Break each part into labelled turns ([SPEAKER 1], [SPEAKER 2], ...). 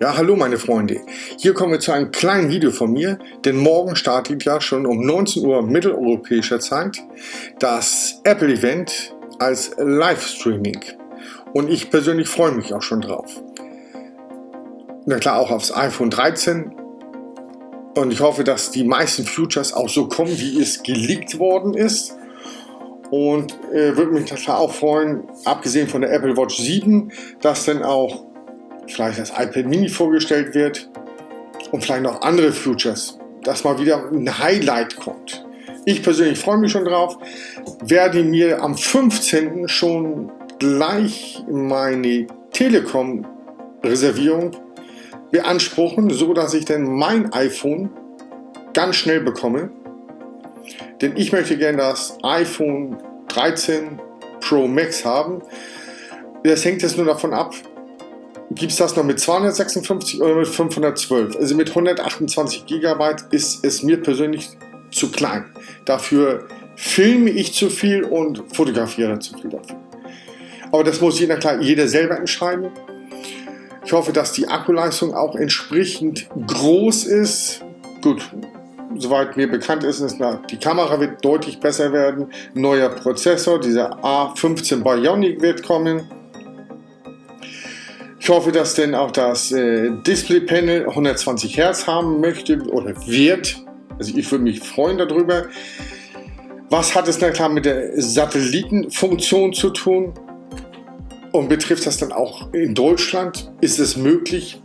[SPEAKER 1] Ja, hallo meine Freunde. Hier kommen wir zu einem kleinen Video von mir, denn morgen startet ja schon um 19 Uhr mitteleuropäischer Zeit das Apple-Event als Livestreaming. Und ich persönlich freue mich auch schon drauf. Na klar, auch aufs iPhone 13. Und ich hoffe, dass die meisten Futures auch so kommen, wie es geleakt worden ist. Und äh, würde mich klar auch freuen, abgesehen von der Apple Watch 7, dass dann auch vielleicht das iPad Mini vorgestellt wird und vielleicht noch andere Futures, dass mal wieder ein Highlight kommt. Ich persönlich freue mich schon drauf, werde mir am 15. schon gleich meine Telekom-Reservierung beanspruchen, so dass ich dann mein iPhone ganz schnell bekomme. Denn ich möchte gerne das iPhone 13 Pro Max haben. Das hängt jetzt nur davon ab, gibt es das noch mit 256 oder mit 512. Also mit 128 GB ist es mir persönlich zu klein. Dafür filme ich zu viel und fotografiere zu viel dafür. Aber das muss jeder, klar, jeder selber entscheiden. Ich hoffe, dass die Akkuleistung auch entsprechend groß ist. Gut, soweit mir bekannt ist, ist die Kamera wird deutlich besser werden. Neuer Prozessor, dieser A15 Bionic wird kommen. Ich hoffe, dass denn auch das äh, Display-Panel 120 Hertz haben möchte oder wird. Also ich würde mich freuen darüber. Was hat es dann klar mit der Satellitenfunktion zu tun? Und betrifft das dann auch in Deutschland? Ist es möglich?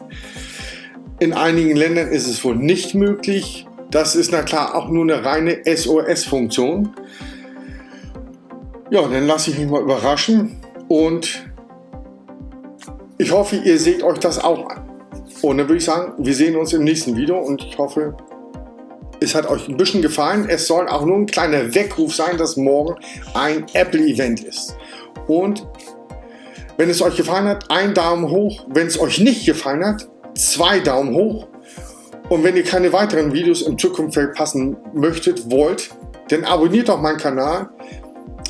[SPEAKER 1] In einigen Ländern ist es wohl nicht möglich. Das ist na klar auch nur eine reine SOS-Funktion. Ja, dann lasse ich mich mal überraschen und ich hoffe, ihr seht euch das auch an. Und dann würde ich sagen, wir sehen uns im nächsten Video und ich hoffe, es hat euch ein bisschen gefallen. Es soll auch nur ein kleiner Weckruf sein, dass morgen ein Apple-Event ist. Und wenn es euch gefallen hat, ein Daumen hoch. Wenn es euch nicht gefallen hat, zwei Daumen hoch. Und wenn ihr keine weiteren Videos in Zukunft verpassen möchtet, wollt, dann abonniert doch meinen Kanal.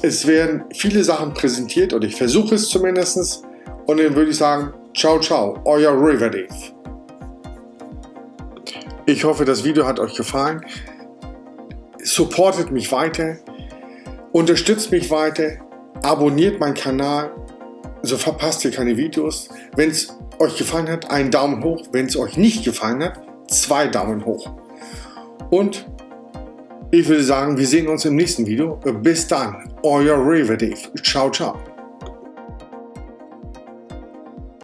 [SPEAKER 1] Es werden viele Sachen präsentiert oder ich versuche es zumindest. Und dann würde ich sagen, ciao, ciao, euer River Dave. Ich hoffe, das Video hat euch gefallen. Supportet mich weiter, unterstützt mich weiter, abonniert meinen Kanal, so verpasst ihr keine Videos. Wenn es euch gefallen hat, einen Daumen hoch. Wenn es euch nicht gefallen hat, zwei Daumen hoch. Und ich würde sagen, wir sehen uns im nächsten Video. Bis dann, euer River Dave. Ciao, ciao.